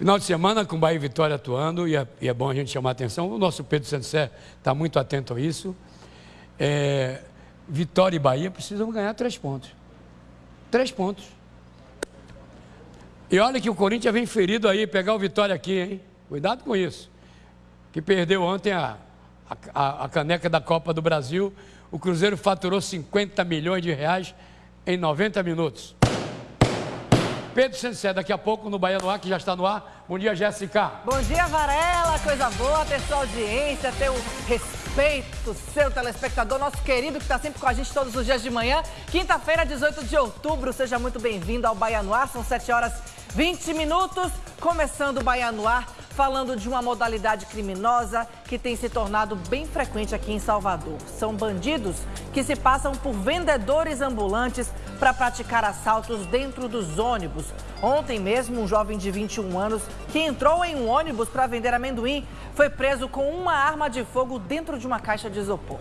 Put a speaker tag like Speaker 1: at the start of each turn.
Speaker 1: Final de semana com Bahia e Vitória atuando, e é, e é bom a gente chamar a atenção. O nosso Pedro Sensé está muito atento a isso. É, Vitória e Bahia precisam ganhar três pontos. Três pontos. E olha que o Corinthians vem ferido aí, pegar o Vitória aqui, hein? Cuidado com isso. Que perdeu ontem a, a, a caneca da Copa do Brasil. O Cruzeiro faturou 50 milhões de reais em 90 minutos. Pedro Sensé, daqui a pouco no Bahia no Ar, que já está no ar. Bom dia, Jéssica.
Speaker 2: Bom dia, Varela. Coisa boa ter sua audiência, ter o respeito, seu telespectador, nosso querido que está sempre com a gente todos os dias de manhã. Quinta-feira, 18 de outubro. Seja muito bem-vindo ao Bahia no Ar. São 7 horas 20 minutos. Começando o Bahia no Ar falando de uma modalidade criminosa que tem se tornado bem frequente aqui em Salvador. São bandidos que se passam por vendedores ambulantes para praticar assaltos dentro dos ônibus. Ontem mesmo, um jovem de 21 anos que entrou em um ônibus para vender amendoim foi preso com uma arma de fogo dentro de uma caixa de isopor.